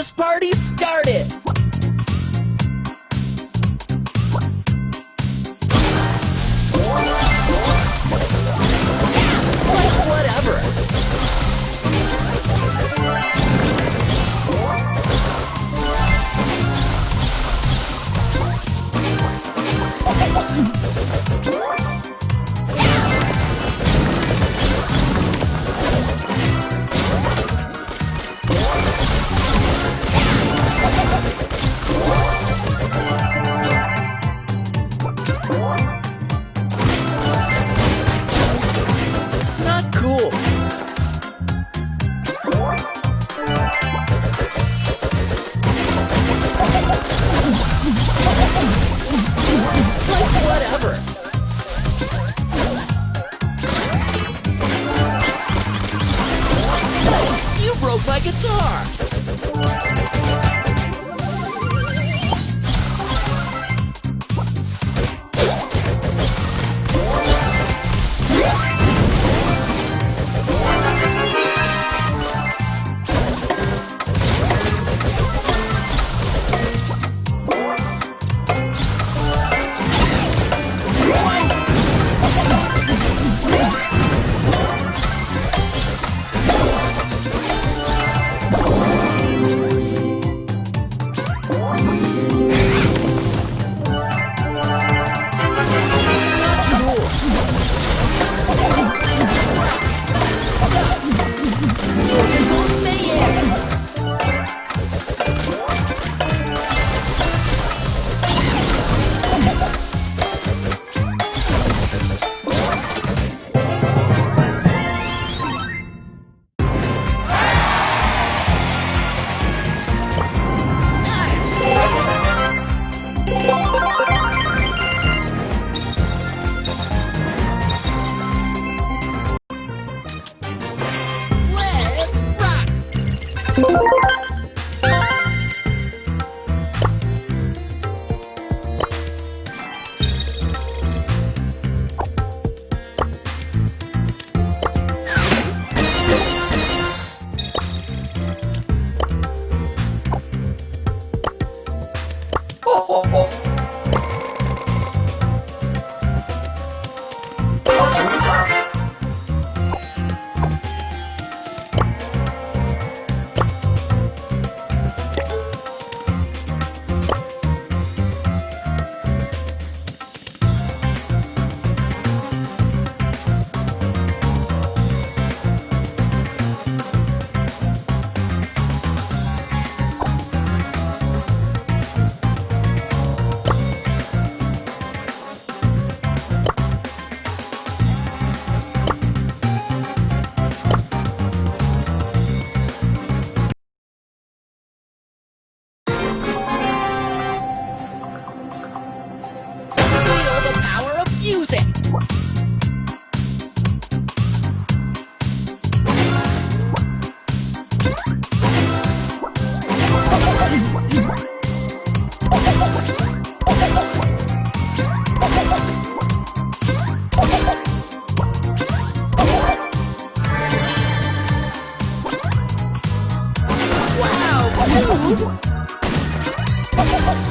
this party started! Cool. one. Wow! Two!